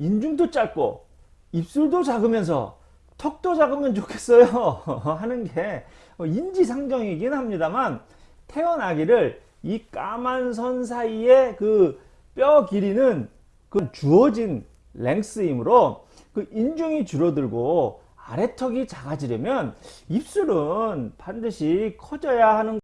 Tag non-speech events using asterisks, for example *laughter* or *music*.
인중도 짧고 입술도 작으면서 턱도 작으면 좋겠어요 *laughs* 하는 게 인지상정이긴 합니다만 태어나기를 이 까만 선 사이에 그 뼈 길이는 그 주어진 랭스이므로 그 인중이 줄어들고 아래턱이 작아지려면 입술은 반드시 커져야 하는